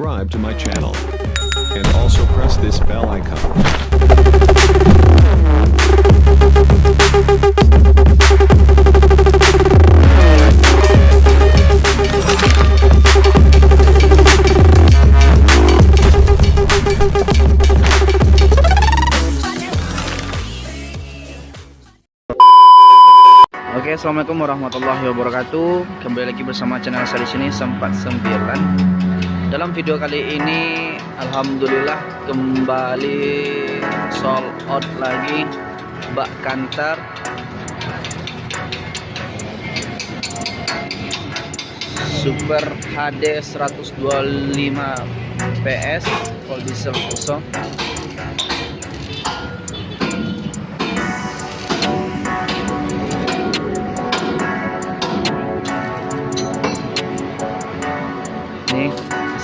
subscribe to my channel. And also press this bell icon. Assalamualaikum warahmatullahi wabarakatuh. Kembali lagi bersama channel saya di sini sempat sembilan. Dalam video kali ini, alhamdulillah kembali sold out lagi bak kantor. Super HD 125 PS diesel kosong.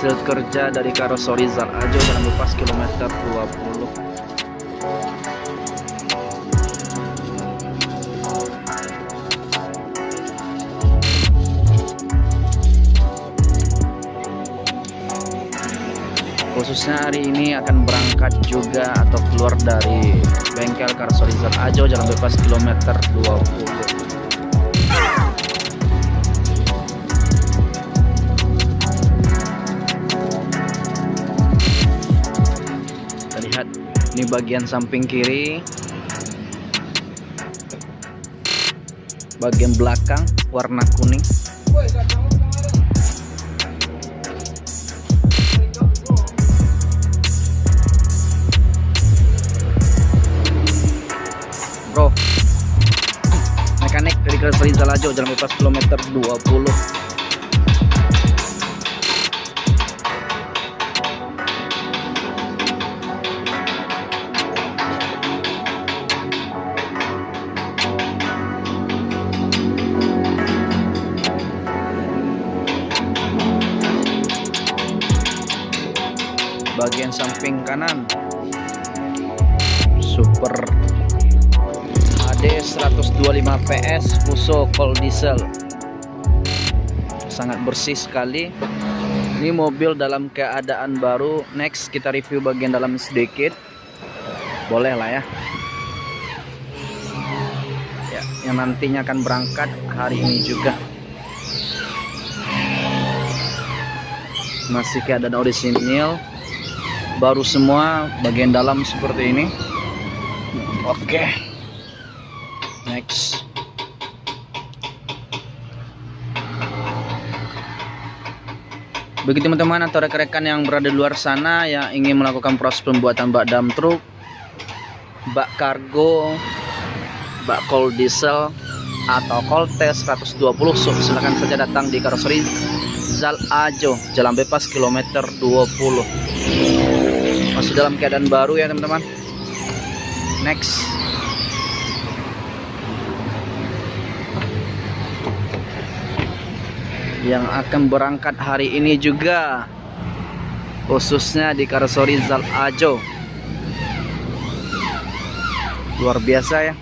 Hasil kerja dari karoseri Zal Ajo dalam lepas kilometer 20 khususnya hari ini akan berangkat juga atau keluar dari bengkel karoseri Zal Ajo jalan bebas kilometer 20 bagian samping kiri. Bagian belakang warna kuning. Bro. Mekanik dari Rizal Ajo jalan bebas kilometer 20 bagian samping kanan. Super. AD 125 PS Fuso cold diesel. Sangat bersih sekali. Ini mobil dalam keadaan baru. Next kita review bagian dalam sedikit. Boleh lah ya. Ya yang nantinya akan berangkat hari ini juga. Masih keadaan orisinil baru semua bagian dalam seperti ini. Oke. Next. Bagi teman-teman atau rekan-rekan yang berada di luar sana yang ingin melakukan proses pembuatan bak dam truk bak kargo bak cold diesel atau cold test 120 so, silahkan saja datang di karoseri Zal Ajo Jalan Bebas kilometer 20 masih dalam keadaan baru ya teman-teman. Next. Yang akan berangkat hari ini juga khususnya di karoseri Zal Ajo. Luar biasa ya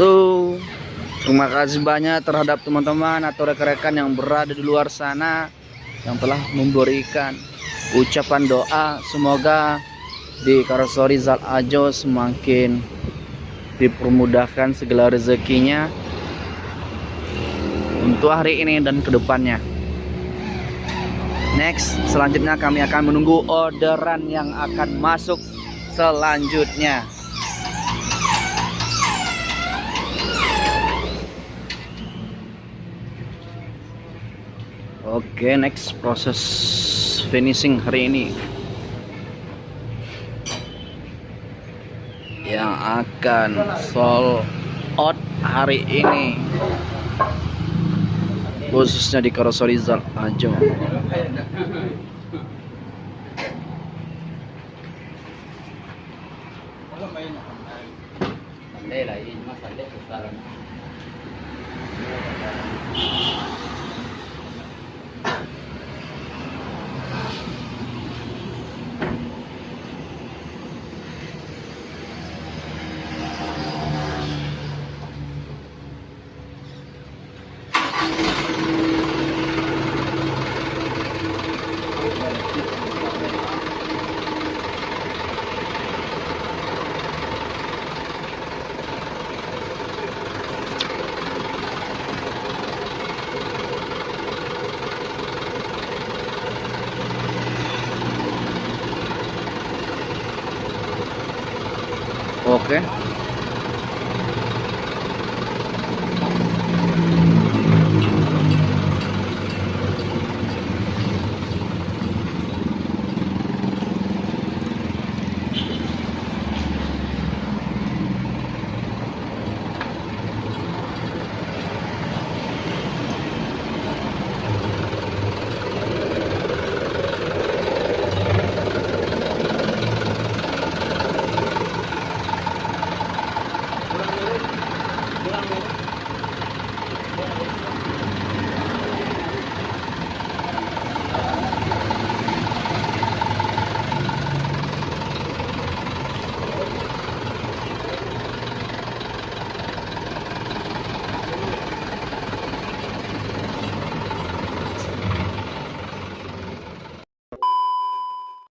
So, terima kasih banyak terhadap teman-teman atau rekan-rekan yang berada di luar sana yang telah memberikan ucapan doa semoga di karoseri Zal Ajo semakin dipermudahkan segala rezekinya untuk hari ini dan ke depannya. Next, selanjutnya kami akan menunggu orderan yang akan masuk selanjutnya. Oke, next proses finishing hari ini yang akan sold out hari ini khususnya di karoseri Ajo. Okay.